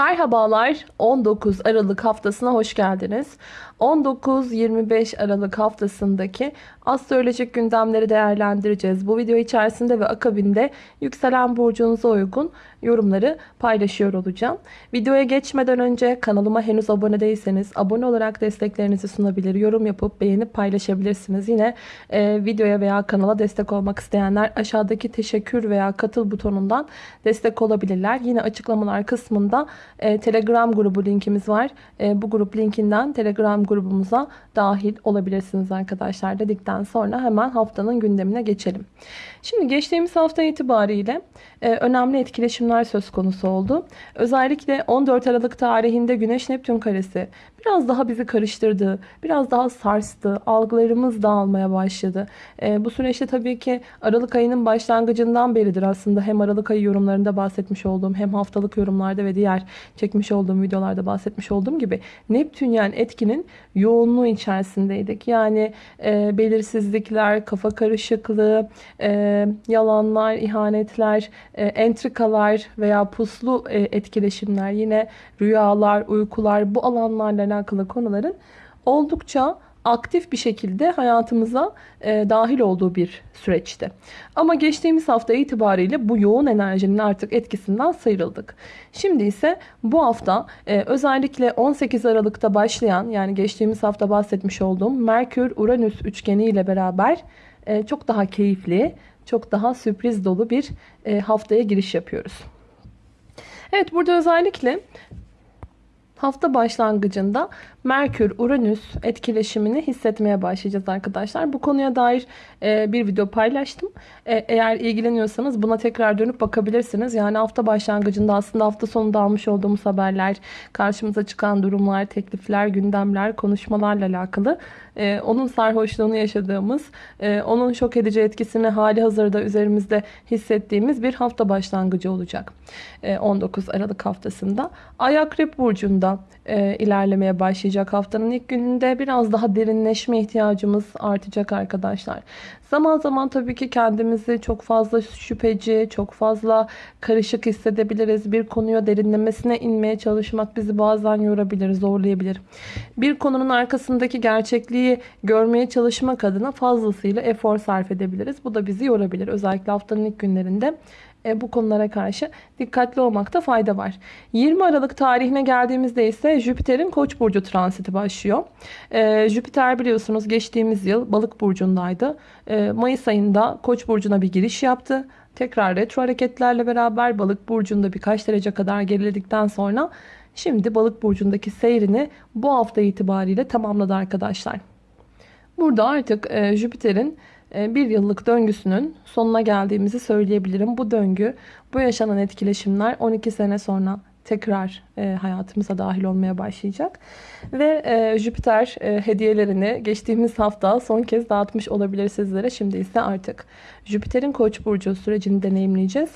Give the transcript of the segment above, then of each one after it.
Merhabalar 19 Aralık haftasına hoş geldiniz. 19-25 Aralık haftasındaki astrolojik gündemleri değerlendireceğiz. Bu video içerisinde ve akabinde yükselen burcunuza uygun yorumları paylaşıyor olacağım. Videoya geçmeden önce kanalıma henüz abone değilseniz abone olarak desteklerinizi sunabilir, yorum yapıp beğenip paylaşabilirsiniz. Yine e, videoya veya kanala destek olmak isteyenler aşağıdaki teşekkür veya katıl butonundan destek olabilirler. Yine açıklamalar kısmında e, Telegram grubu linkimiz var. E, bu grup linkinden Telegram grubumuza dahil olabilirsiniz arkadaşlar dedikten sonra hemen haftanın gündemine geçelim. Şimdi geçtiğimiz hafta itibariyle e, önemli etkileşimler söz konusu oldu. Özellikle 14 Aralık tarihinde Güneş Neptün karesi biraz daha bizi karıştırdı, biraz daha sarstı, algılarımız dağılmaya başladı. Bu süreçte tabii ki Aralık ayının başlangıcından beridir aslında hem Aralık ayı yorumlarında bahsetmiş olduğum hem haftalık yorumlarda ve diğer çekmiş olduğum videolarda bahsetmiş olduğum gibi Neptünyen etkinin yoğunluğu içerisindeydik. Yani e, belirsizlikler, kafa karışıklığı, e, yalanlar, ihanetler, e, entrikalar veya puslu e, etkileşimler, yine rüyalar, uykular bu alanlarla alakalı konuların oldukça aktif bir şekilde hayatımıza e, dahil olduğu bir süreçti. Ama geçtiğimiz hafta itibariyle bu yoğun enerjinin artık etkisinden sıyrıldık. Şimdi ise bu hafta e, özellikle 18 Aralık'ta başlayan yani geçtiğimiz hafta bahsetmiş olduğum Merkür-Uranüs üçgeni ile beraber e, çok daha keyifli, çok daha sürpriz dolu bir e, haftaya giriş yapıyoruz. Evet burada özellikle hafta başlangıcında Merkür-Uranüs etkileşimini hissetmeye başlayacağız arkadaşlar. Bu konuya dair e, bir video paylaştım. E, eğer ilgileniyorsanız buna tekrar dönüp bakabilirsiniz. Yani hafta başlangıcında aslında hafta sonunda almış olduğumuz haberler, karşımıza çıkan durumlar, teklifler, gündemler, konuşmalarla alakalı. E, onun sarhoşluğunu yaşadığımız, e, onun şok edici etkisini hali hazırda üzerimizde hissettiğimiz bir hafta başlangıcı olacak. E, 19 Aralık haftasında. Ay Akrep Burcu'nda e, ilerlemeye başlayacak haftanın ilk gününde biraz daha derinleşme ihtiyacımız artacak arkadaşlar. Zaman zaman tabii ki kendimizi çok fazla şüpheci, çok fazla karışık hissedebiliriz. Bir konuya derinlemesine inmeye çalışmak bizi bazen yorabilir, zorlayabilir. Bir konunun arkasındaki gerçekliği görmeye çalışmak adına fazlasıyla efor sarf edebiliriz. Bu da bizi yorabilir. Özellikle haftanın ilk günlerinde e, bu konulara karşı dikkatli olmakta fayda var. 20 Aralık tarihine geldiğimizde ise Jüpiter'in Koç burcu transiti başlıyor. E, Jüpiter biliyorsunuz geçtiğimiz yıl Balık burcundaydı. E, Mayıs ayında Koç burcuna bir giriş yaptı. Tekrar retro hareketlerle beraber Balık burcunda birkaç derece kadar geriledikten sonra şimdi Balık burcundaki seyrini bu hafta itibariyle tamamladı arkadaşlar. Burada artık e, Jüpiter'in bir yıllık döngüsünün sonuna geldiğimizi söyleyebilirim. Bu döngü, bu yaşanan etkileşimler 12 sene sonra tekrar e, hayatımıza dahil olmaya başlayacak. Ve e, Jüpiter e, hediyelerini geçtiğimiz hafta son kez dağıtmış olabilir sizlere. Şimdi ise artık Jüpiter'in Koç burcu sürecini deneyimleyeceğiz.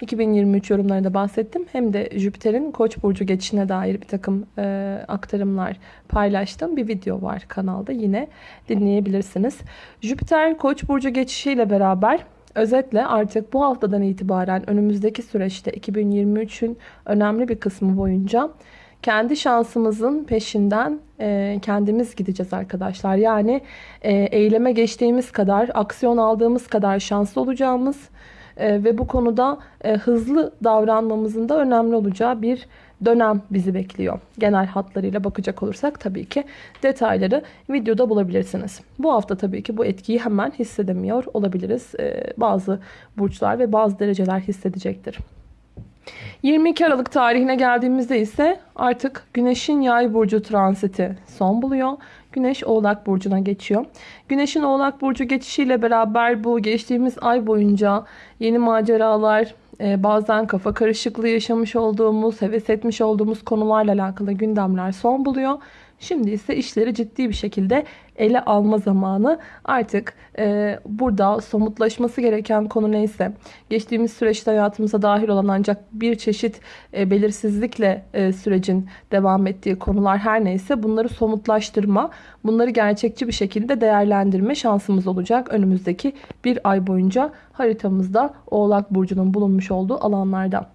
2023 yorumlarında bahsettim. Hem de Jüpiter'in Koç burcu geçişine dair bir takım e, aktarımlar paylaştım. Bir video var kanalda yine dinleyebilirsiniz. Jüpiter Koç burcu geçişiyle beraber Özetle artık bu haftadan itibaren önümüzdeki süreçte 2023'ün önemli bir kısmı boyunca kendi şansımızın peşinden e, kendimiz gideceğiz arkadaşlar. Yani e, eyleme geçtiğimiz kadar, aksiyon aldığımız kadar şanslı olacağımız e, ve bu konuda e, hızlı davranmamızın da önemli olacağı bir dönem bizi bekliyor. Genel hatlarıyla bakacak olursak tabii ki detayları videoda bulabilirsiniz. Bu hafta tabii ki bu etkiyi hemen hissedemiyor olabiliriz. Ee, bazı burçlar ve bazı dereceler hissedecektir. 22 Aralık tarihine geldiğimizde ise artık Güneş'in yay burcu transiti son buluyor. Güneş Oğlak Burcu'na geçiyor. Güneş'in Oğlak Burcu geçişiyle beraber bu geçtiğimiz ay boyunca yeni maceralar, e, bazen kafa karışıklığı yaşamış olduğumuz, heves etmiş olduğumuz konularla alakalı gündemler son buluyor. Şimdi ise işleri ciddi bir şekilde ele alma zamanı. Artık e, burada somutlaşması gereken konu neyse, geçtiğimiz süreçte hayatımıza dahil olan ancak bir çeşit e, belirsizlikle e, sürecin devam ettiği konular her neyse bunları somutlaştırma, bunları gerçekçi bir şekilde değerlendirme şansımız olacak önümüzdeki bir ay boyunca haritamızda Oğlak Burcu'nun bulunmuş olduğu alanlarda.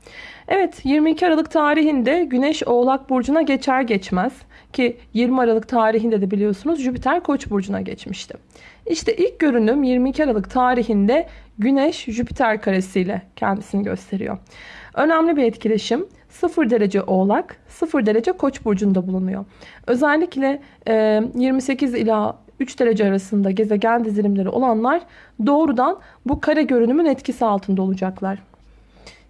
Evet 22 Aralık tarihinde Güneş Oğlak Burcu'na geçer geçmez ki 20 Aralık tarihinde de biliyorsunuz Jüpiter Koç burcuna geçmişti. İşte ilk görünüm 22 Aralık tarihinde Güneş Jüpiter karesiyle kendisini gösteriyor. Önemli bir etkileşim 0 derece Oğlak 0 derece Koç burcunda bulunuyor. Özellikle 28 ila 3 derece arasında gezegen dizilimleri olanlar doğrudan bu kare görünümün etkisi altında olacaklar.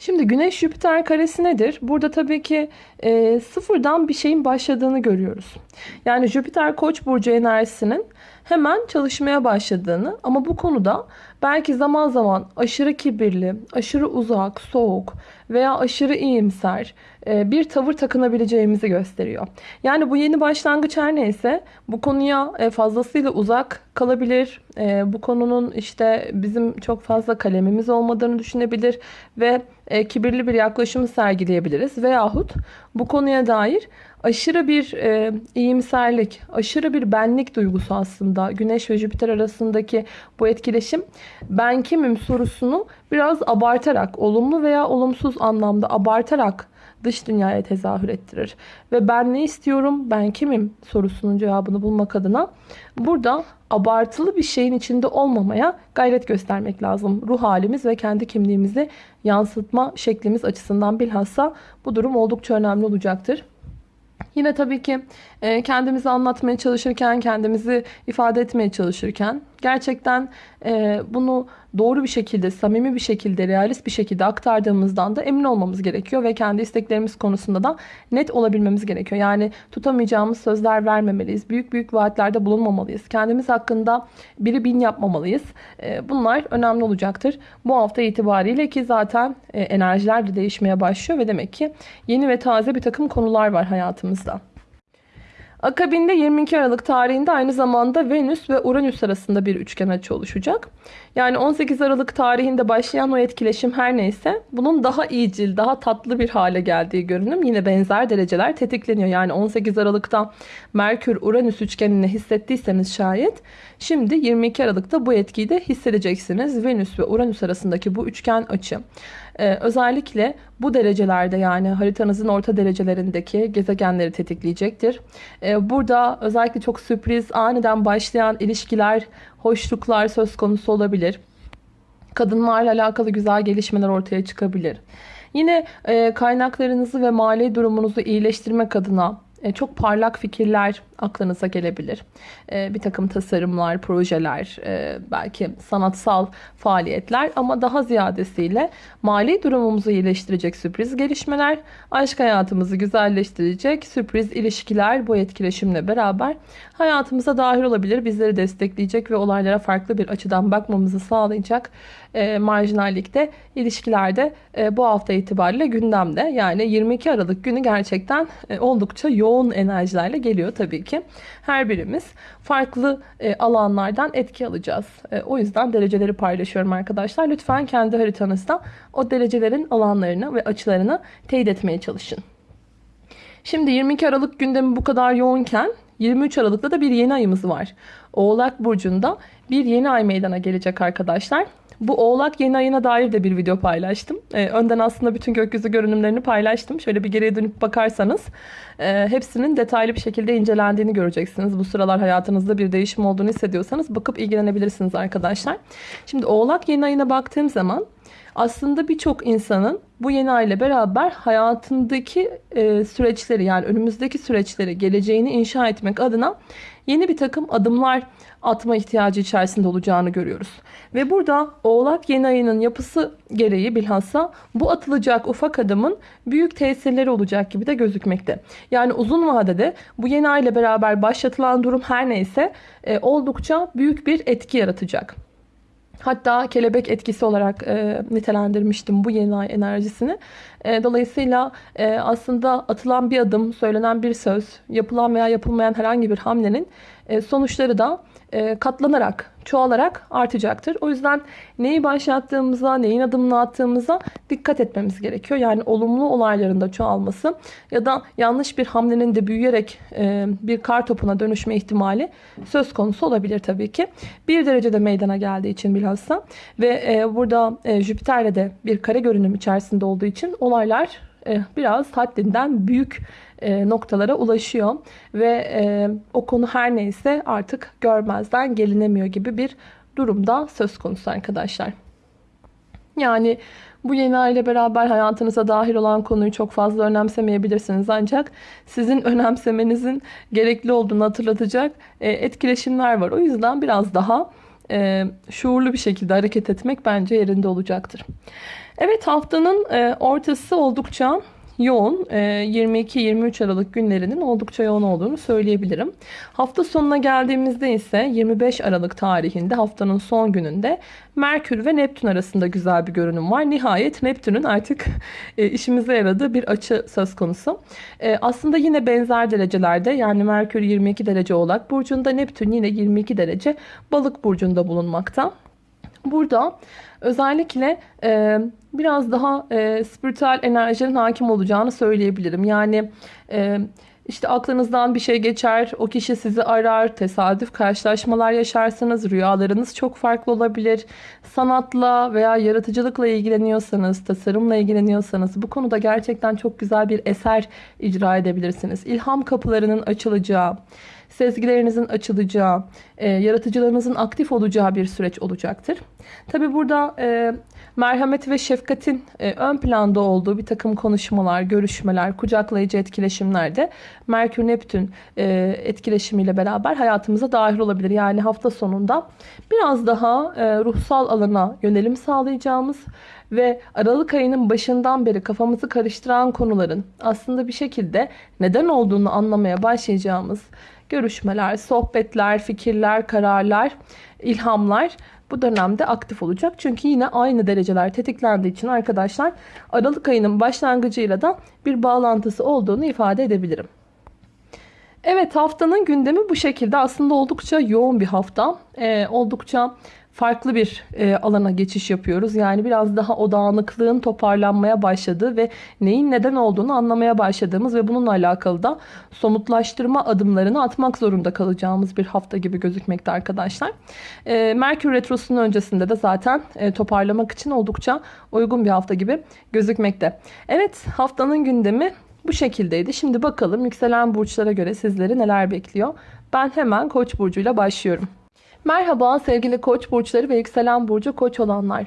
Şimdi Güneş Jüpiter karesi nedir? Burada tabii ki e, sıfırdan bir şeyin başladığını görüyoruz. Yani Jüpiter Koç burcu enerjisinin hemen çalışmaya başladığını ama bu konuda belki zaman zaman aşırı kibirli, aşırı uzak, soğuk veya aşırı iyimser e, bir tavır takınabileceğimizi gösteriyor. Yani bu yeni başlangıç her neyse bu konuya e, fazlasıyla uzak kalabilir. E, bu konunun işte bizim çok fazla kalemimiz olmadığını düşünebilir ve kibirli bir yaklaşımı sergileyebiliriz. Veyahut bu konuya dair aşırı bir e, iyimserlik, aşırı bir benlik duygusu aslında Güneş ve Jüpiter arasındaki bu etkileşim ben kimim sorusunu biraz abartarak, olumlu veya olumsuz anlamda abartarak dış dünyaya tezahür ettirir. Ve ben ne istiyorum, ben kimim sorusunun cevabını bulmak adına burada abartılı bir şeyin içinde olmamaya gayret göstermek lazım. Ruh halimiz ve kendi kimliğimizi yansıtma şeklimiz açısından bilhassa bu durum oldukça önemli olacaktır. Yine tabii ki e, kendimizi anlatmaya çalışırken, kendimizi ifade etmeye çalışırken gerçekten e, bunu doğru bir şekilde, samimi bir şekilde, realist bir şekilde aktardığımızdan da emin olmamız gerekiyor ve kendi isteklerimiz konusunda da net olabilmemiz gerekiyor. Yani tutamayacağımız sözler vermemeliyiz. Büyük büyük vaatlerde bulunmamalıyız. Kendimiz hakkında biri bin yapmamalıyız. E, bunlar önemli olacaktır. Bu hafta itibariyle ki zaten enerjiler de değişmeye başlıyor ve demek ki yeni ve taze bir takım konular var hayatımızda. Akabinde 22 Aralık tarihinde aynı zamanda Venüs ve Uranüs arasında bir üçgen açı oluşacak. Yani 18 Aralık tarihinde başlayan o etkileşim her neyse bunun daha iyicil, daha tatlı bir hale geldiği görünüm yine benzer dereceler tetikleniyor. Yani 18 Aralık'ta Merkür-Uranüs üçgenini hissettiyseniz şayet şimdi 22 Aralık'ta bu etkiyi de hissedeceksiniz. Venüs ve Uranüs arasındaki bu üçgen açı. Ee, özellikle bu derecelerde yani haritanızın orta derecelerindeki gezegenleri tetikleyecektir. Ee, burada özellikle çok sürpriz aniden başlayan ilişkiler, hoşluklar söz konusu olabilir. Kadınlarla alakalı güzel gelişmeler ortaya çıkabilir. Yine e, kaynaklarınızı ve mali durumunuzu iyileştirmek adına e, çok parlak fikirler aklınıza gelebilir. E, bir takım tasarımlar, projeler, e, belki sanatsal faaliyetler ama daha ziyadesiyle mali durumumuzu iyileştirecek sürpriz gelişmeler, aşk hayatımızı güzelleştirecek sürpriz ilişkiler bu etkileşimle beraber hayatımıza dahil olabilir. Bizleri destekleyecek ve olaylara farklı bir açıdan bakmamızı sağlayacak marjinallikte ilişkilerde bu hafta itibariyle gündemde. Yani 22 Aralık günü gerçekten oldukça yoğun enerjilerle geliyor tabii ki. Her birimiz farklı e, alanlardan etki alacağız. E, o yüzden dereceleri paylaşıyorum arkadaşlar. Lütfen kendi haritanızda o derecelerin alanlarını ve açılarını teyit etmeye çalışın. Şimdi 22 Aralık gündemi bu kadar yoğunken 23 Aralık'ta da bir yeni ayımız var. Oğlak Burcu'nda bir yeni ay meydana gelecek arkadaşlar. Bu Oğlak yeni ayına dair de bir video paylaştım. Ee, önden aslında bütün gökyüzü görünümlerini paylaştım. Şöyle bir geriye dönüp bakarsanız e, hepsinin detaylı bir şekilde incelendiğini göreceksiniz. Bu sıralar hayatınızda bir değişim olduğunu hissediyorsanız bakıp ilgilenebilirsiniz arkadaşlar. Şimdi Oğlak yeni ayına baktığım zaman aslında birçok insanın bu yeni ay ile beraber hayatındaki e, süreçleri yani önümüzdeki süreçleri, geleceğini inşa etmek adına yeni bir takım adımlar atma ihtiyacı içerisinde olacağını görüyoruz. Ve burada Oğlak yeni ayının yapısı gereği bilhassa bu atılacak ufak adımın büyük tesirleri olacak gibi de gözükmekte. Yani uzun vadede bu yeni ay ile beraber başlatılan durum her neyse e, oldukça büyük bir etki yaratacak. Hatta kelebek etkisi olarak e, nitelendirmiştim bu yeni ay enerjisini. E, dolayısıyla e, aslında atılan bir adım, söylenen bir söz, yapılan veya yapılmayan herhangi bir hamlenin e, sonuçları da katlanarak, çoğalarak artacaktır. O yüzden neyi başlattığımıza, neyin adımını attığımıza dikkat etmemiz gerekiyor. Yani olumlu olayların da çoğalması ya da yanlış bir hamlenin de büyüyerek e, bir kar topuna dönüşme ihtimali söz konusu olabilir tabii ki. Bir derecede meydana geldiği için bilhassa ve e, burada e, Jüpiter'le de bir kare görünüm içerisinde olduğu için olaylar e, biraz haddinden büyük e, noktalara ulaşıyor ve e, o konu her neyse artık görmezden gelinemiyor gibi bir durumda söz konusu arkadaşlar. Yani bu yeni ay ile beraber hayatınıza dahil olan konuyu çok fazla önemsemeyebilirsiniz. Ancak sizin önemsemenizin gerekli olduğunu hatırlatacak etkileşimler var. O yüzden biraz daha şuurlu bir şekilde hareket etmek bence yerinde olacaktır. Evet haftanın ortası oldukça yoğun. 22-23 ee, Aralık günlerinin oldukça yoğun olduğunu söyleyebilirim. Hafta sonuna geldiğimizde ise 25 Aralık tarihinde haftanın son gününde Merkür ve Neptün arasında güzel bir görünüm var. Nihayet Neptün'ün artık e, işimize yaradığı bir açı söz konusu. E, aslında yine benzer derecelerde yani Merkür 22 derece Oğlak Burcu'nda Neptün yine 22 derece Balık Burcu'nda bulunmakta. Burada özellikle e, biraz daha e, spiritüel enerjinin hakim olacağını söyleyebilirim. Yani e, işte aklınızdan bir şey geçer, o kişi sizi arar, tesadüf karşılaşmalar yaşarsınız, rüyalarınız çok farklı olabilir. Sanatla veya yaratıcılıkla ilgileniyorsanız, tasarımla ilgileniyorsanız bu konuda gerçekten çok güzel bir eser icra edebilirsiniz. İlham kapılarının açılacağı, sezgilerinizin açılacağı, e, yaratıcılığınızın aktif olacağı bir süreç olacaktır. Tabi burada e, merhamet ve şefkatin e, ön planda olduğu bir takım konuşmalar, görüşmeler, kucaklayıcı etkileşimler de Merkür-Neptün e, etkileşimiyle beraber hayatımıza dahil olabilir. Yani hafta sonunda biraz daha e, ruhsal alana yönelim sağlayacağımız ve Aralık ayının başından beri kafamızı karıştıran konuların aslında bir şekilde neden olduğunu anlamaya başlayacağımız görüşmeler, sohbetler, fikirler, kararlar, ilhamlar bu dönemde aktif olacak. Çünkü yine aynı dereceler tetiklendiği için arkadaşlar Aralık ayının başlangıcıyla da bir bağlantısı olduğunu ifade edebilirim. Evet haftanın gündemi bu şekilde aslında oldukça yoğun bir hafta. Ee, oldukça farklı bir e, alana geçiş yapıyoruz. Yani biraz daha o dağınıklığın toparlanmaya başladığı ve neyin neden olduğunu anlamaya başladığımız ve bununla alakalı da somutlaştırma adımlarını atmak zorunda kalacağımız bir hafta gibi gözükmekte arkadaşlar. E, Merkür Retrosu'nun öncesinde de zaten e, toparlamak için oldukça uygun bir hafta gibi gözükmekte. Evet haftanın gündemi bu şekildeydi. Şimdi bakalım yükselen burçlara göre sizleri neler bekliyor. Ben hemen Koç burcuyla başlıyorum. Merhaba sevgili koç burçları ve yükselen burcu koç olanlar.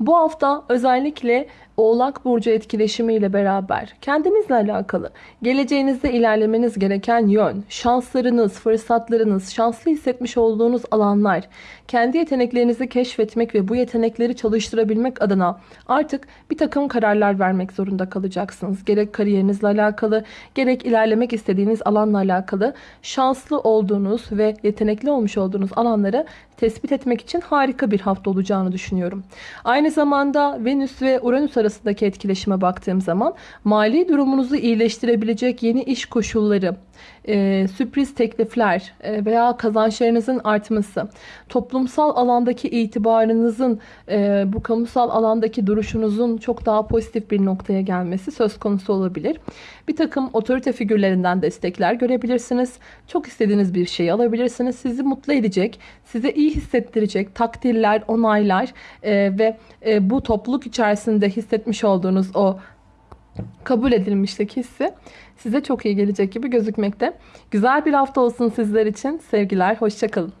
Bu hafta özellikle Oğlak Burcu etkileşimiyle beraber kendinizle alakalı geleceğinizde ilerlemeniz gereken yön, şanslarınız, fırsatlarınız, şanslı hissetmiş olduğunuz alanlar, kendi yeteneklerinizi keşfetmek ve bu yetenekleri çalıştırabilmek adına artık bir takım kararlar vermek zorunda kalacaksınız. Gerek kariyerinizle alakalı, gerek ilerlemek istediğiniz alanla alakalı şanslı olduğunuz ve yetenekli olmuş olduğunuz alanları tespit etmek için harika bir hafta olacağını düşünüyorum. Aynı zamanda Venüs ve Uranüs arasındaki etkileşime baktığım zaman mali durumunuzu iyileştirebilecek yeni iş koşulları, e, sürpriz teklifler e, veya kazançlarınızın artması, toplumsal alandaki itibarınızın, e, bu kamusal alandaki duruşunuzun çok daha pozitif bir noktaya gelmesi söz konusu olabilir. Bir takım otorite figürlerinden destekler görebilirsiniz. Çok istediğiniz bir şeyi alabilirsiniz. Sizi mutlu edecek, size iyi hissettirecek takdirler, onaylar e, ve e, bu topluluk içerisinde hissetmiş olduğunuz o kabul edilmişlik hissi size çok iyi gelecek gibi gözükmekte. Güzel bir hafta olsun sizler için. Sevgiler, hoşçakalın.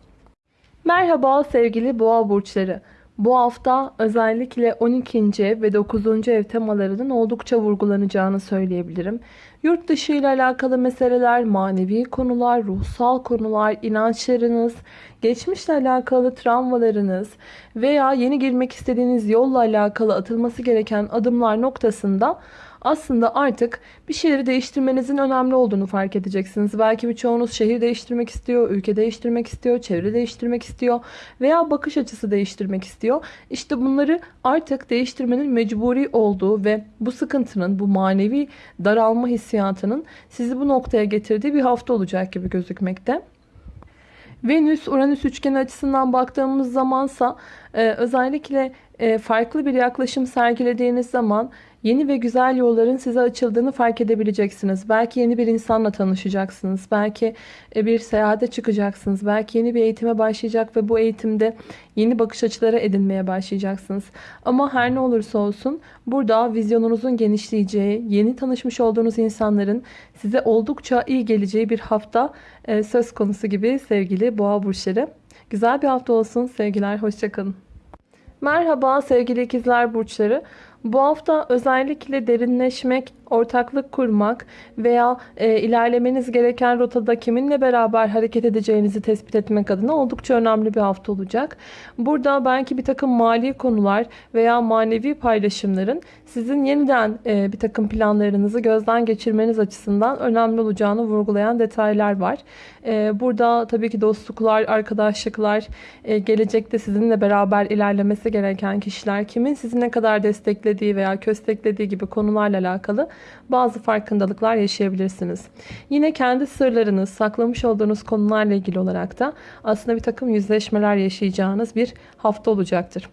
Merhaba sevgili boğa burçları. Bu hafta özellikle 12. ve 9. ev temalarının oldukça vurgulanacağını söyleyebilirim. Yurt dışı ile alakalı meseleler, manevi konular, ruhsal konular, inançlarınız, geçmişle alakalı travmalarınız veya yeni girmek istediğiniz yolla alakalı atılması gereken adımlar noktasında aslında artık bir şeyleri değiştirmenizin önemli olduğunu fark edeceksiniz. Belki birçoğunuz şehir değiştirmek istiyor, ülke değiştirmek istiyor, çevre değiştirmek istiyor veya bakış açısı değiştirmek istiyor. İşte bunları artık değiştirmenin mecburi olduğu ve bu sıkıntının, bu manevi daralma hissiyatının sizi bu noktaya getirdiği bir hafta olacak gibi gözükmekte. Venüs-Uranüs üçgeni açısından baktığımız zamansa e, özellikle e, farklı bir yaklaşım sergilediğiniz zaman yeni ve güzel yolların size açıldığını fark edebileceksiniz. Belki yeni bir insanla tanışacaksınız. Belki e, bir seyahate çıkacaksınız. Belki yeni bir eğitime başlayacak ve bu eğitimde yeni bakış açıları edinmeye başlayacaksınız. Ama her ne olursa olsun burada vizyonunuzun genişleyeceği, yeni tanışmış olduğunuz insanların size oldukça iyi geleceği bir hafta e, söz konusu gibi sevgili boğa burçları. Güzel bir hafta olsun sevgiler. Hoşçakalın. Merhaba sevgili ikizler burçları. Bu hafta özellikle derinleşmek, ortaklık kurmak veya e, ilerlemeniz gereken rotada kiminle beraber hareket edeceğinizi tespit etmek adına oldukça önemli bir hafta olacak. Burada belki bir takım mali konular veya manevi paylaşımların sizin yeniden e, bir takım planlarınızı gözden geçirmeniz açısından önemli olacağını vurgulayan detaylar var. E, burada tabii ki dostluklar, arkadaşlıklar, e, gelecekte sizinle beraber ilerlemesi gereken kişiler kimin sizi ne kadar desteklediği veya kösteklediği gibi konularla alakalı bazı farkındalıklar yaşayabilirsiniz. Yine kendi sırlarınız, saklamış olduğunuz konularla ilgili olarak da aslında bir takım yüzleşmeler yaşayacağınız bir hafta olacaktır.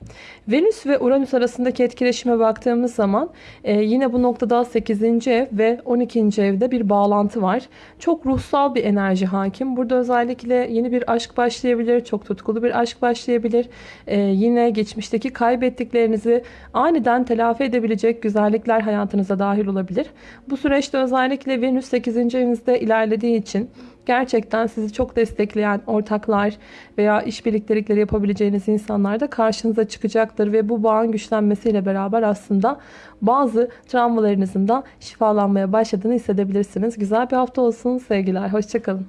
Venüs ve Uranüs arasındaki etkileşime baktığımız zaman e, yine bu noktada 8. ev ve 12. evde bir bağlantı var. Çok ruhsal bir enerji hakim. Burada özellikle yeni bir aşk başlayabilir, çok tutkulu bir aşk başlayabilir. E, yine geçmişteki kaybettiklerinizi aniden telafi edebilecek güzellikler hayatınıza dahil olabilir. Bu süreçte özellikle Venüs 8. evinizde ilerlediği için gerçekten sizi çok destekleyen ortaklar veya işbirliktelikleri yapabileceğiniz insanlar da karşınıza çıkacaktır ve bu bağın güçlenmesiyle beraber aslında bazı travmalarınızın da şifalanmaya başladığını hissedebilirsiniz. Güzel bir hafta olsun sevgiler. Hoşçakalın.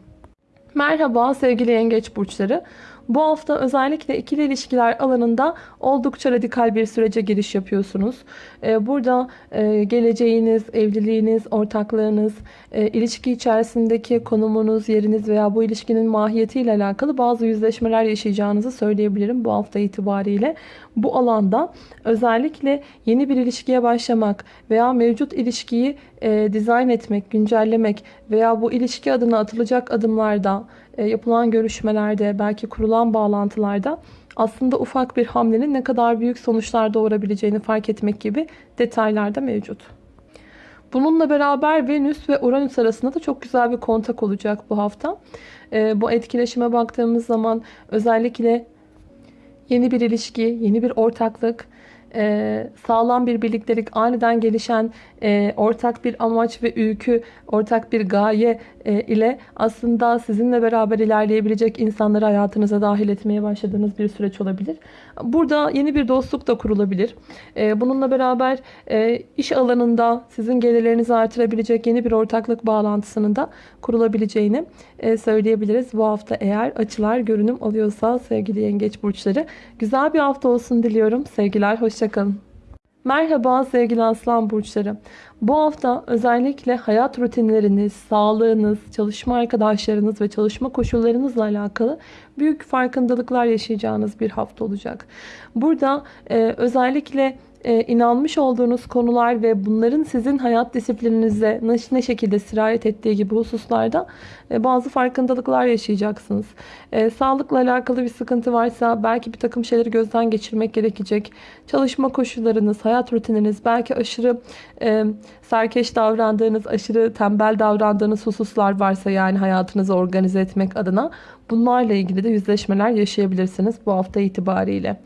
Merhaba sevgili yengeç burçları. Bu hafta özellikle ikili ilişkiler alanında oldukça radikal bir sürece giriş yapıyorsunuz. Ee, burada e, geleceğiniz, evliliğiniz, ortaklığınız, e, ilişki içerisindeki konumunuz, yeriniz veya bu ilişkinin mahiyetiyle alakalı bazı yüzleşmeler yaşayacağınızı söyleyebilirim bu hafta itibariyle. Bu alanda özellikle yeni bir ilişkiye başlamak veya mevcut ilişkiyi e, dizayn etmek, güncellemek veya bu ilişki adına atılacak adımlarda yapılan görüşmelerde, belki kurulan bağlantılarda aslında ufak bir hamlenin ne kadar büyük sonuçlar doğurabileceğini fark etmek gibi detaylar da mevcut. Bununla beraber Venüs ve Uranüs arasında da çok güzel bir kontak olacak bu hafta. E, bu etkileşime baktığımız zaman özellikle yeni bir ilişki, yeni bir ortaklık, e, sağlam bir birliktelik, aniden gelişen e, ortak bir amaç ve ülkü, ortak bir gaye e, ile aslında sizinle beraber ilerleyebilecek insanları hayatınıza dahil etmeye başladığınız bir süreç olabilir. Burada yeni bir dostluk da kurulabilir. E, bununla beraber iş alanında sizin gelirlerinizi artırabilecek yeni bir ortaklık bağlantısının da kurulabileceğini söyleyebiliriz. Bu hafta eğer açılar görünüm alıyorsa sevgili yengeç burçları. Güzel bir hafta olsun diliyorum. Sevgiler, hoşçakalın. Merhaba sevgili aslan burçları. Bu hafta özellikle hayat rutinleriniz, sağlığınız, çalışma arkadaşlarınız ve çalışma koşullarınızla alakalı büyük farkındalıklar yaşayacağınız bir hafta olacak. Burada e, özellikle e, inanmış olduğunuz konular ve bunların sizin hayat disiplininize ne şekilde sirayet ettiği gibi hususlarda e, bazı farkındalıklar yaşayacaksınız. E, sağlıkla alakalı bir sıkıntı varsa belki bir takım şeyleri gözden geçirmek gerekecek. Çalışma koşullarınız, hayat rutininiz, belki aşırı e, serkeş davrandığınız, aşırı tembel davrandığınız hususlar varsa yani hayatınızı organize etmek adına bunlarla ilgili de yüzleşmeler yaşayabilirsiniz bu hafta itibariyle.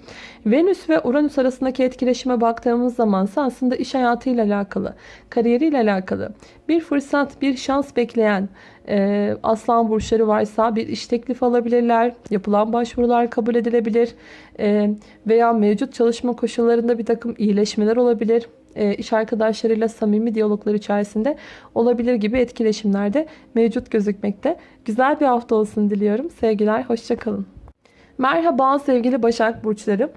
Venüs ve Uranüs arasındaki etkileşime baktığımız zaman aslında iş hayatıyla alakalı, kariyeriyle alakalı bir fırsat, bir şans bekleyen e, aslan burçları varsa bir iş teklifi alabilirler. Yapılan başvurular kabul edilebilir. E, veya mevcut çalışma koşullarında bir takım iyileşmeler olabilir. E, iş arkadaşlarıyla samimi diyaloglar içerisinde olabilir gibi etkileşimlerde mevcut gözükmekte. Güzel bir hafta olsun diliyorum. Sevgiler, hoşçakalın. Merhaba sevgili Başak Burçları.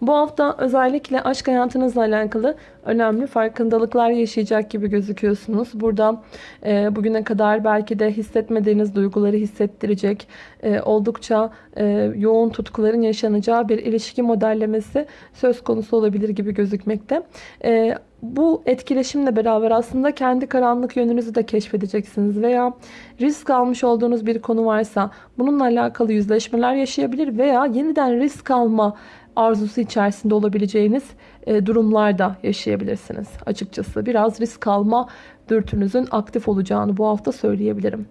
Bu hafta özellikle aşk hayatınızla alakalı önemli farkındalıklar yaşayacak gibi gözüküyorsunuz. Burada e, bugüne kadar belki de hissetmediğiniz duyguları hissettirecek e, oldukça e, yoğun tutkuların yaşanacağı bir ilişki modellemesi söz konusu olabilir gibi gözükmekte. E, bu etkileşimle beraber aslında kendi karanlık yönünüzü de keşfedeceksiniz veya risk almış olduğunuz bir konu varsa bununla alakalı yüzleşmeler yaşayabilir veya yeniden risk alma arzusu içerisinde olabileceğiniz durumlarda yaşayabilirsiniz. Açıkçası biraz risk alma dürtünüzün aktif olacağını bu hafta söyleyebilirim.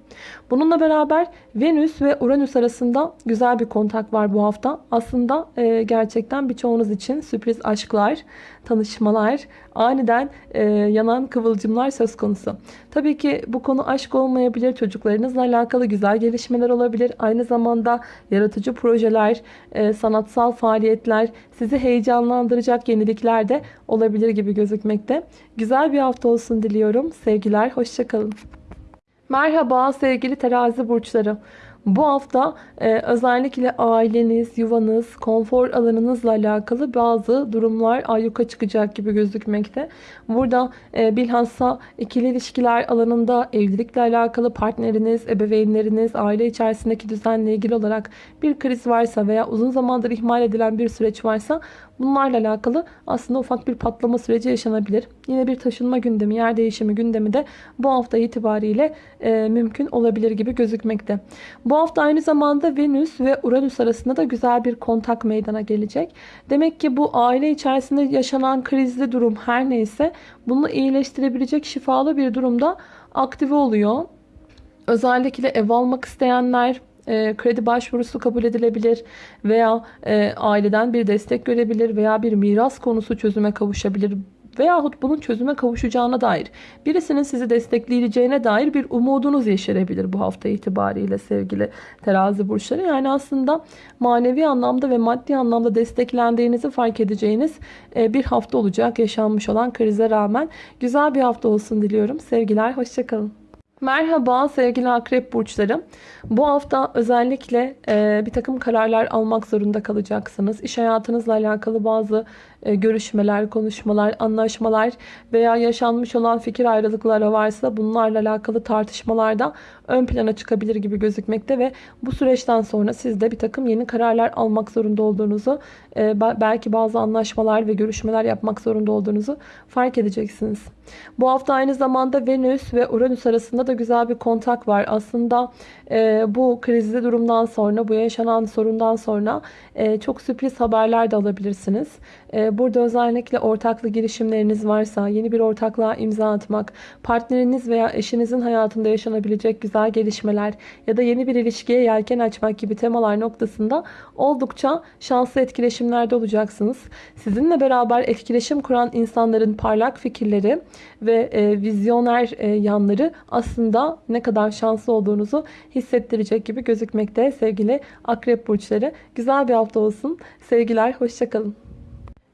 Bununla beraber Venüs ve Uranüs arasında güzel bir kontak var bu hafta. Aslında e, gerçekten birçoğunuz için sürpriz aşklar, tanışmalar, aniden e, yanan kıvılcımlar söz konusu. Tabii ki bu konu aşk olmayabilir, çocuklarınızla alakalı güzel gelişmeler olabilir. Aynı zamanda yaratıcı projeler, e, sanatsal faaliyetler, sizi heyecanlandıracak yenilikler de olabilir gibi gözükmekte. Güzel bir hafta olsun diliyorum. Sevgiler, hoşçakalın. Merhaba sevgili terazi burçları. Bu hafta e, özellikle aileniz, yuvanız, konfor alanınızla alakalı bazı durumlar ayyuka çıkacak gibi gözükmekte. Burada e, bilhassa ikili ilişkiler alanında evlilikle alakalı partneriniz, ebeveynleriniz, aile içerisindeki düzenle ilgili olarak bir kriz varsa veya uzun zamandır ihmal edilen bir süreç varsa bunlarla alakalı aslında ufak bir patlama süreci yaşanabilir. Yine bir taşınma gündemi, yer değişimi gündemi de bu hafta itibariyle e, mümkün olabilir gibi gözükmekte. Hafta aynı zamanda Venüs ve Uranüs arasında da güzel bir kontak meydana gelecek. Demek ki bu aile içerisinde yaşanan krizli durum her neyse bunu iyileştirebilecek şifalı bir durumda aktive oluyor. Özellikle ev almak isteyenler, e, kredi başvurusu kabul edilebilir veya e, aileden bir destek görebilir veya bir miras konusu çözüme kavuşabilir veyahut bunun çözüme kavuşacağına dair birisinin sizi destekleyeceğine dair bir umudunuz yeşerebilir bu hafta itibariyle sevgili terazi burçları. Yani aslında manevi anlamda ve maddi anlamda desteklendiğinizi fark edeceğiniz e, bir hafta olacak yaşanmış olan krize rağmen. Güzel bir hafta olsun diliyorum. Sevgiler, hoşçakalın. Merhaba sevgili akrep burçları. Bu hafta özellikle e, bir takım kararlar almak zorunda kalacaksınız. İş hayatınızla alakalı bazı görüşmeler, konuşmalar, anlaşmalar veya yaşanmış olan fikir ayrılıkları varsa bunlarla alakalı tartışmalarda ön plana çıkabilir gibi gözükmekte ve bu süreçten sonra siz de bir takım yeni kararlar almak zorunda olduğunuzu, e, belki bazı anlaşmalar ve görüşmeler yapmak zorunda olduğunuzu fark edeceksiniz. Bu hafta aynı zamanda Venüs ve Uranüs arasında da güzel bir kontak var. Aslında e, bu krizli durumdan sonra, bu yaşanan sorundan sonra e, çok sürpriz haberler de alabilirsiniz. Burada özellikle ortaklı girişimleriniz varsa, yeni bir ortaklığa imza atmak, partneriniz veya eşinizin hayatında yaşanabilecek güzel gelişmeler ya da yeni bir ilişkiye yelken açmak gibi temalar noktasında oldukça şanslı etkileşimlerde olacaksınız. Sizinle beraber etkileşim kuran insanların parlak fikirleri ve e, vizyoner e, yanları aslında ne kadar şanslı olduğunuzu hissettirecek gibi gözükmekte sevgili akrep burçları. Güzel bir hafta olsun. Sevgiler, hoşçakalın.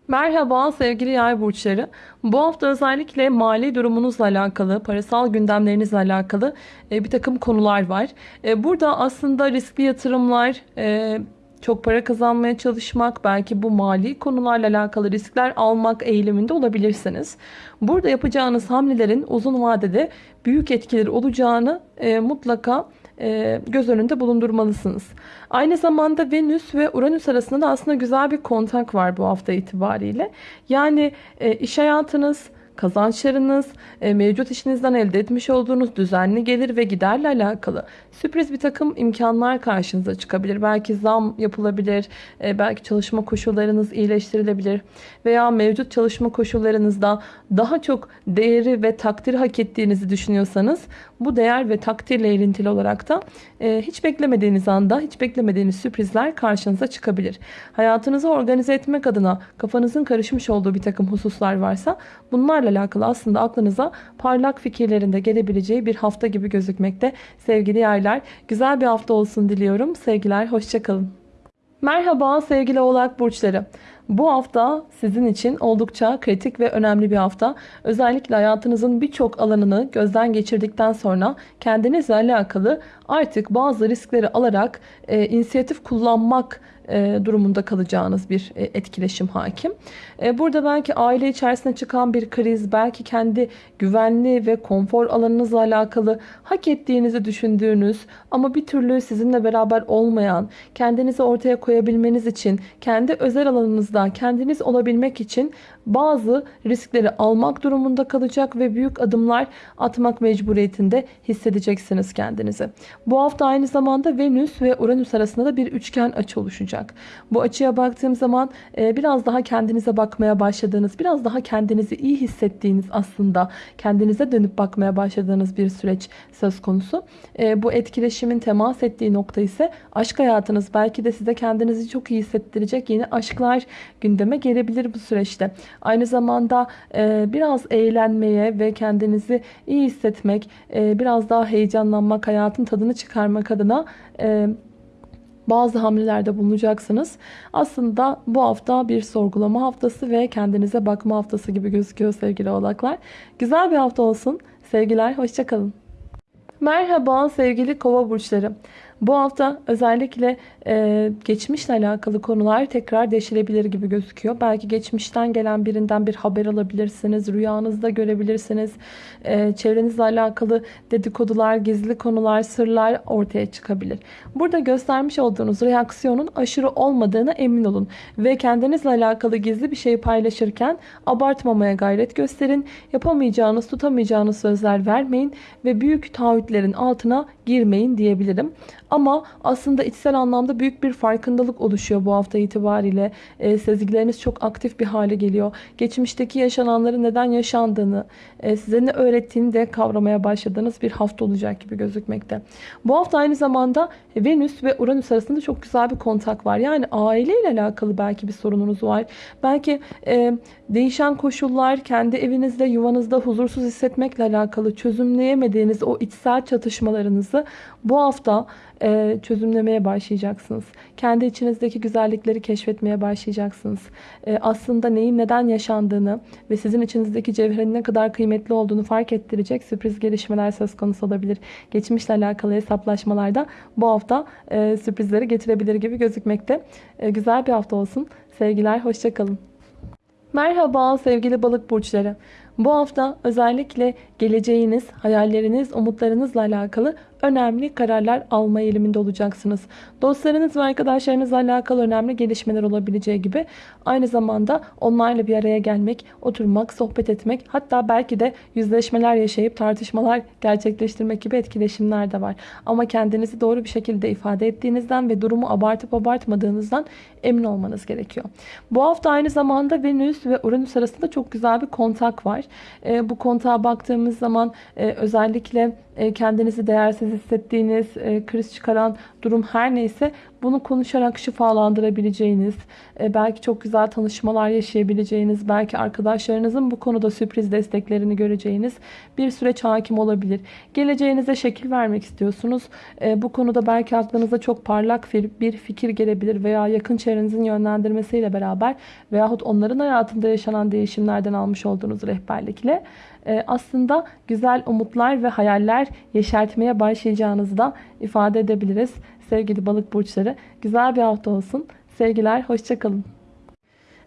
Merhaba sevgili yay burçları. Bu hafta özellikle mali durumunuzla alakalı, parasal gündemlerinizle alakalı e, bir takım konular var. E, burada aslında riskli yatırımlar, e, çok para kazanmaya çalışmak, belki bu mali konularla alakalı riskler almak eğiliminde olabilirsiniz. Burada yapacağınız hamlelerin uzun vadede büyük etkileri olacağını mutlaka göz önünde bulundurmalısınız. Aynı zamanda Venüs ve Uranüs arasında da aslında güzel bir kontak var bu hafta itibariyle. Yani e, iş hayatınız, kazançlarınız, e, mevcut işinizden elde etmiş olduğunuz düzenli gelir ve giderle alakalı sürpriz bir takım imkanlar karşınıza çıkabilir. Belki zam yapılabilir, e, belki çalışma koşullarınız iyileştirilebilir veya mevcut çalışma koşullarınızda daha çok değeri ve takdir hak ettiğinizi düşünüyorsanız bu değer ve takdirle ilintili olarak da e, hiç beklemediğiniz anda hiç beklemediğiniz sürprizler karşınıza çıkabilir. Hayatınızı organize etmek adına kafanızın karışmış olduğu bir takım hususlar varsa bunlarla alakalı aslında aklınıza parlak fikirlerinde gelebileceği bir hafta gibi gözükmekte sevgili yaylar. Güzel bir hafta olsun diliyorum. Sevgiler, hoşçakalın. Merhaba sevgili oğlak burçları. Bu hafta sizin için oldukça kritik ve önemli bir hafta. Özellikle hayatınızın birçok alanını gözden geçirdikten sonra kendinizle alakalı artık bazı riskleri alarak e, inisiyatif kullanmak e, durumunda kalacağınız bir e, etkileşim hakim. E, burada belki aile içerisinde çıkan bir kriz, belki kendi güvenli ve konfor alanınızla alakalı hak ettiğinizi düşündüğünüz ama bir türlü sizinle beraber olmayan, kendinizi ortaya koyabilmeniz için, kendi özel alanınızda kendiniz olabilmek için bazı riskleri almak durumunda kalacak ve büyük adımlar atmak mecburiyetinde hissedeceksiniz kendinizi. Bu hafta aynı zamanda Venüs ve Uranüs arasında da bir üçgen açı oluşacak. Bu açıya baktığım zaman e, biraz daha kendinize bakmaya başladığınız, biraz daha kendinizi iyi hissettiğiniz aslında kendinize dönüp bakmaya başladığınız bir süreç söz konusu. E, bu etkileşimin temas ettiği nokta ise aşk hayatınız. Belki de size kendinizi çok iyi hissettirecek yeni aşklar gündeme gelebilir bu süreçte. Aynı zamanda e, biraz eğlenmeye ve kendinizi iyi hissetmek, e, biraz daha heyecanlanmak, hayatın tadını çıkarmak adına e, bazı hamlelerde bulunacaksınız. Aslında bu hafta bir sorgulama haftası ve kendinize bakma haftası gibi gözüküyor sevgili oğlaklar. Güzel bir hafta olsun. Sevgiler, hoşçakalın. Merhaba sevgili kova burçları. Bu hafta özellikle e, geçmişle alakalı konular tekrar deşilebilir gibi gözüküyor. Belki geçmişten gelen birinden bir haber alabilirsiniz. Rüyanızda görebilirsiniz. E, çevrenizle alakalı dedikodular, gizli konular, sırlar ortaya çıkabilir. Burada göstermiş olduğunuz reaksiyonun aşırı olmadığına emin olun. Ve kendinizle alakalı gizli bir şeyi paylaşırken abartmamaya gayret gösterin. Yapamayacağınız, tutamayacağınız sözler vermeyin ve büyük taahhütlerin altına girmeyin diyebilirim. Ama aslında içsel anlamda büyük bir farkındalık oluşuyor bu hafta itibariyle. E, sezgileriniz çok aktif bir hale geliyor. Geçmişteki yaşananların neden yaşandığını, e, size ne öğrettiğini de kavramaya başladığınız bir hafta olacak gibi gözükmekte. Bu hafta aynı zamanda Venüs ve Uranüs arasında çok güzel bir kontak var. Yani aileyle alakalı belki bir sorununuz var. Belki e, değişen koşullar, kendi evinizde, yuvanızda huzursuz hissetmekle alakalı çözümleyemediğiniz o içsel çatışmalarınızı bu hafta e, çözümlemeye başlayacaksınız. Kendi içinizdeki güzellikleri keşfetmeye başlayacaksınız. E, aslında neyin neden yaşandığını ve sizin içinizdeki cevherin ne kadar kıymetli olduğunu fark ettirecek sürpriz gelişmeler söz konusu olabilir. Geçmişle alakalı hesaplaşmalarda bu hafta e, sürprizleri getirebilir gibi gözükmekte. E, güzel bir hafta olsun. Sevgiler, hoşçakalın. Merhaba sevgili balık burçları. Bu hafta özellikle geleceğiniz, hayalleriniz, umutlarınızla alakalı önemli kararlar alma eğiliminde olacaksınız. Dostlarınız ve arkadaşlarınızla alakalı önemli gelişmeler olabileceği gibi aynı zamanda onlarla bir araya gelmek, oturmak, sohbet etmek hatta belki de yüzleşmeler yaşayıp tartışmalar gerçekleştirmek gibi etkileşimler de var. Ama kendinizi doğru bir şekilde ifade ettiğinizden ve durumu abartıp abartmadığınızdan emin olmanız gerekiyor. Bu hafta aynı zamanda Venüs ve Uranüs arasında çok güzel bir kontak var. E, bu kontağa baktığımız zaman e, özellikle kendinizi değersiz hissettiğiniz, e, kriz çıkaran durum her neyse bunu konuşarak şifalandırabileceğiniz, e, belki çok güzel tanışmalar yaşayabileceğiniz, belki arkadaşlarınızın bu konuda sürpriz desteklerini göreceğiniz bir süreç hakim olabilir. Geleceğinize şekil vermek istiyorsunuz. Bu konuda belki aklınıza çok parlak bir fikir gelebilir veya yakın çevrenizin yönlendirmesiyle beraber veyahut onların hayatında yaşanan değişimlerden almış olduğunuz rehberlikle aslında güzel umutlar ve hayaller yeşertmeye başlayacağınızı da ifade edebiliriz. Sevgili balık burçları güzel bir hafta olsun. Sevgiler, hoşçakalın.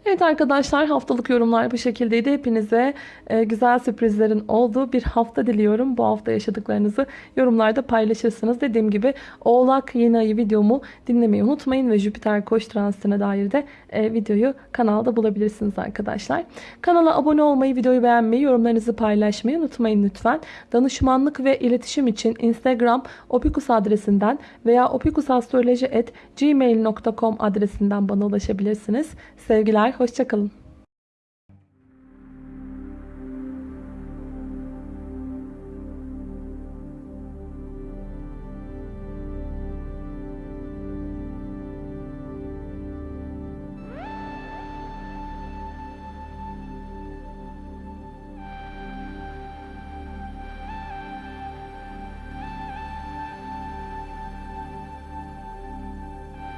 Evet arkadaşlar haftalık yorumlar bu şekildeydi. Hepinize e, güzel sürprizlerin olduğu bir hafta diliyorum. Bu hafta yaşadıklarınızı yorumlarda paylaşırsınız. Dediğim gibi Oğlak yeni ayı videomu dinlemeyi unutmayın ve Jüpiter koç transitine dair de e, videoyu kanalda bulabilirsiniz arkadaşlar. Kanala abone olmayı, videoyu beğenmeyi, yorumlarınızı paylaşmayı unutmayın lütfen. Danışmanlık ve iletişim için Instagram opikus adresinden veya opikusastroloji.gmail.com adresinden bana ulaşabilirsiniz. Sevgiler, hoşçakalın.